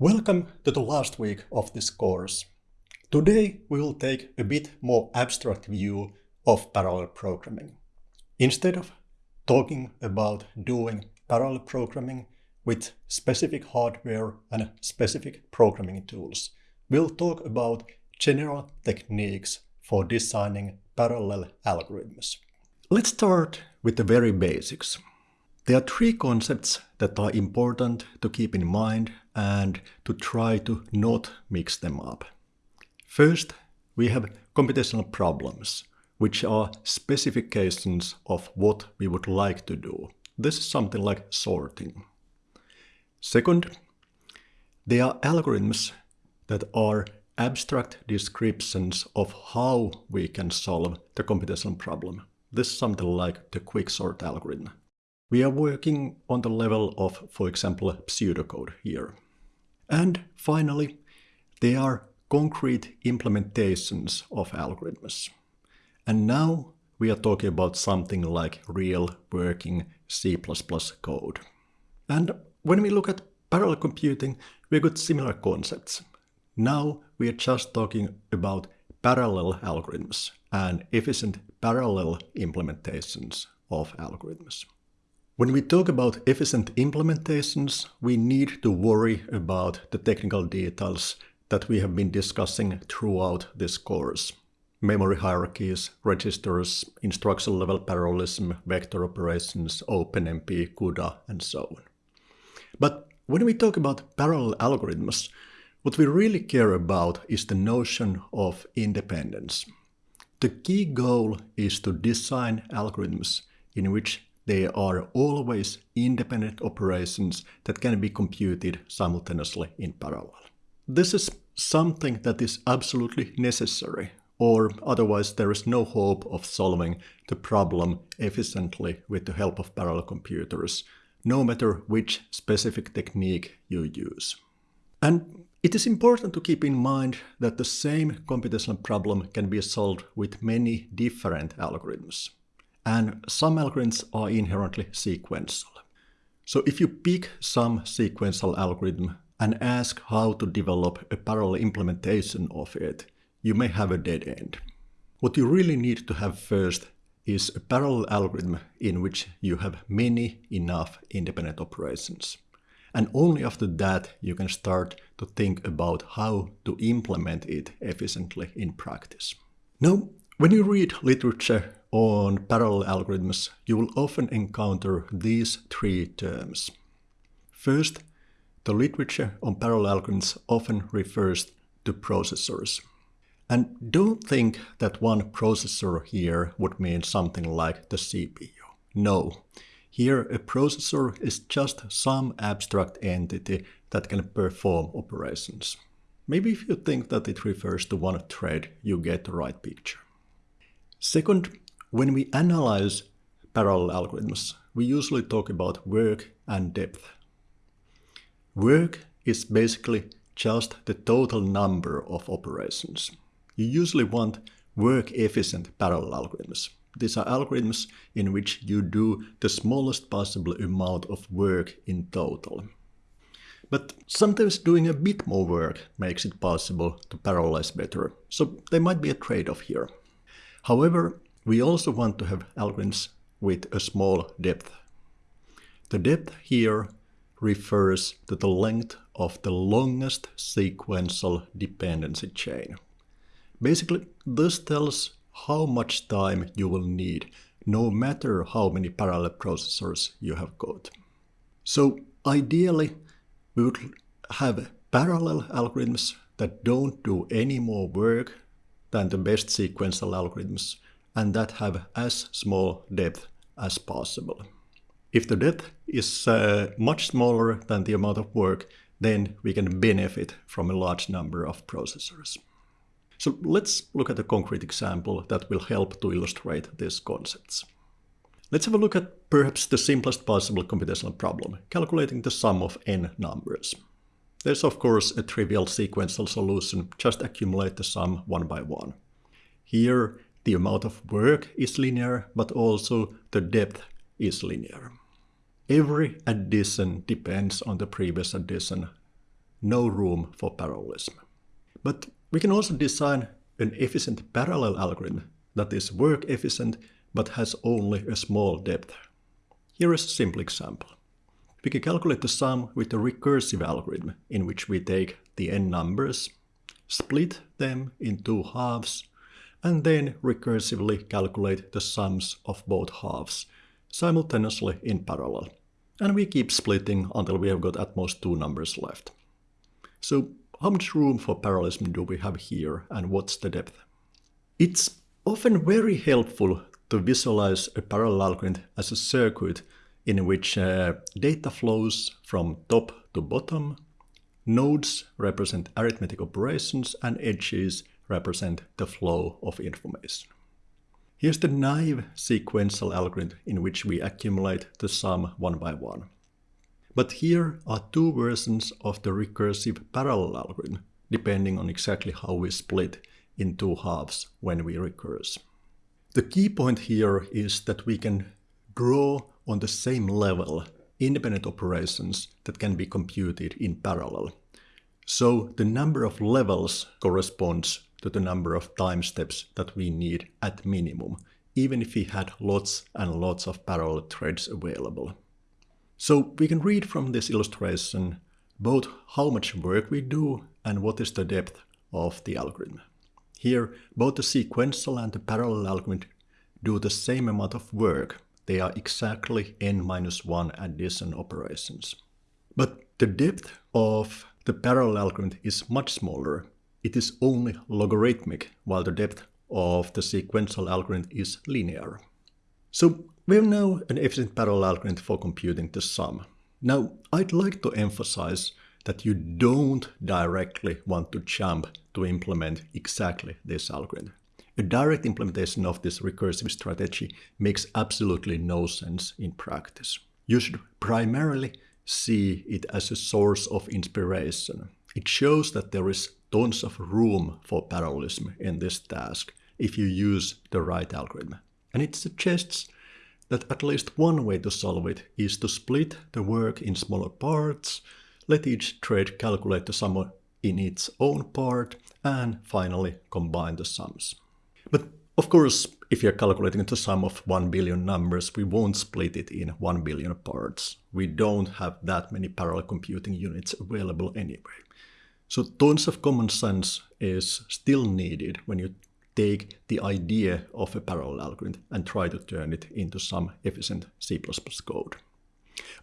Welcome to the last week of this course. Today we will take a bit more abstract view of parallel programming. Instead of talking about doing parallel programming with specific hardware and specific programming tools, we'll talk about general techniques for designing parallel algorithms. Let's start with the very basics. There are three concepts that are important to keep in mind and to try to not mix them up. First, we have computational problems, which are specifications of what we would like to do. This is something like sorting. Second, there are algorithms that are abstract descriptions of how we can solve the computational problem. This is something like the quicksort algorithm. We are working on the level of, for example, pseudocode here. And finally, there are concrete implementations of algorithms. And now we are talking about something like real working C++ code. And when we look at parallel computing, we got similar concepts. Now we are just talking about parallel algorithms and efficient parallel implementations of algorithms. When we talk about efficient implementations, we need to worry about the technical details that we have been discussing throughout this course. Memory hierarchies, registers, instruction level parallelism, vector operations, OpenMP, CUDA, and so on. But when we talk about parallel algorithms, what we really care about is the notion of independence. The key goal is to design algorithms in which there are always independent operations that can be computed simultaneously in parallel. This is something that is absolutely necessary, or otherwise there is no hope of solving the problem efficiently with the help of parallel computers, no matter which specific technique you use. And it is important to keep in mind that the same computational problem can be solved with many different algorithms and some algorithms are inherently sequential. So if you pick some sequential algorithm and ask how to develop a parallel implementation of it, you may have a dead end. What you really need to have first is a parallel algorithm in which you have many enough independent operations. And only after that you can start to think about how to implement it efficiently in practice. Now, when you read literature on parallel algorithms, you will often encounter these three terms. First, the literature on parallel algorithms often refers to processors. And don't think that one processor here would mean something like the CPU. No, here a processor is just some abstract entity that can perform operations. Maybe if you think that it refers to one thread, you get the right picture. Second, when we analyze parallel algorithms, we usually talk about work and depth. Work is basically just the total number of operations. You usually want work-efficient parallel algorithms. These are algorithms in which you do the smallest possible amount of work in total. But sometimes doing a bit more work makes it possible to parallelize better, so there might be a trade-off here. However, we also want to have algorithms with a small depth. The depth here refers to the length of the longest sequential dependency chain. Basically, this tells how much time you will need, no matter how many parallel processors you have got. So ideally, we would have parallel algorithms that don't do any more work than the best sequential algorithms and that have as small depth as possible. If the depth is uh, much smaller than the amount of work, then we can benefit from a large number of processors. So let's look at a concrete example that will help to illustrate these concepts. Let's have a look at perhaps the simplest possible computational problem, calculating the sum of n numbers. There's of course a trivial sequential solution, just accumulate the sum one by one. Here the amount of work is linear, but also the depth is linear. Every addition depends on the previous addition no room for parallelism. But we can also design an efficient parallel algorithm that is work efficient but has only a small depth. Here is a simple example. We can calculate the sum with a recursive algorithm in which we take the n numbers, split them in two halves, and then recursively calculate the sums of both halves simultaneously in parallel. And we keep splitting until we have got at most two numbers left. So how much room for parallelism do we have here and what's the depth? It's often very helpful to visualize a parallel algorithm as a circuit in which uh, data flows from top to bottom, nodes represent arithmetic operations, and edges represent the flow of information. Here's the naive sequential algorithm in which we accumulate the sum one by one. But here are two versions of the recursive parallel algorithm, depending on exactly how we split in two halves when we recurse. The key point here is that we can draw on the same level independent operations that can be computed in parallel. So the number of levels corresponds to the number of time steps that we need at minimum, even if we had lots and lots of parallel threads available. So we can read from this illustration both how much work we do and what is the depth of the algorithm. Here, both the sequential and the parallel algorithm do the same amount of work. They are exactly n-1 addition operations. But the depth of the parallel algorithm is much smaller. It is only logarithmic, while the depth of the sequential algorithm is linear. So we have now an efficient parallel algorithm for computing the sum. Now, I'd like to emphasize that you don't directly want to jump to implement exactly this algorithm. A direct implementation of this recursive strategy makes absolutely no sense in practice. You should primarily see it as a source of inspiration. It shows that there is tons of room for parallelism in this task if you use the right algorithm. And it suggests that at least one way to solve it is to split the work in smaller parts let each thread calculate the sum in its own part, and finally combine the sums. But of course, if you're calculating the sum of 1 billion numbers, we won't split it in 1 billion parts. We don't have that many parallel computing units available anyway. So tons of common sense is still needed when you take the idea of a parallel algorithm and try to turn it into some efficient C++ code.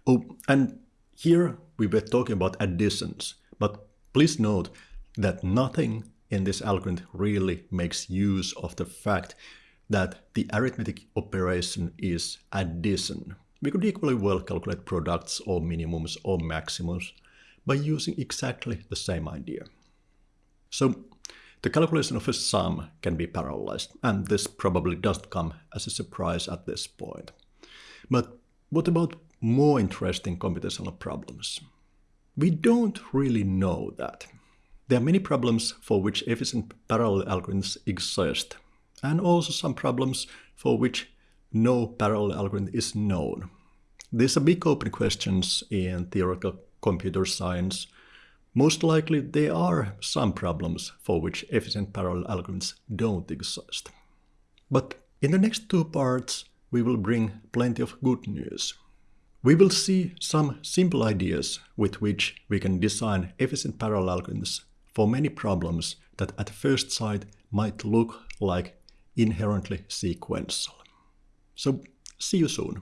Oh, and here we were talking about additions, but please note that nothing in this algorithm really makes use of the fact that the arithmetic operation is addition. We could equally well calculate products or minimums or maximums by using exactly the same idea. So the calculation of a sum can be parallelized, and this probably doesn't come as a surprise at this point. But what about more interesting computational problems? We don't really know that. There are many problems for which efficient parallel algorithms exist, and also some problems for which no parallel algorithm is known. These are big open questions in theoretical computer science. Most likely there are some problems for which efficient parallel algorithms don't exist. But in the next two parts we will bring plenty of good news. We will see some simple ideas with which we can design efficient parallel algorithms for many problems that at first sight might look like inherently sequential. So see you soon.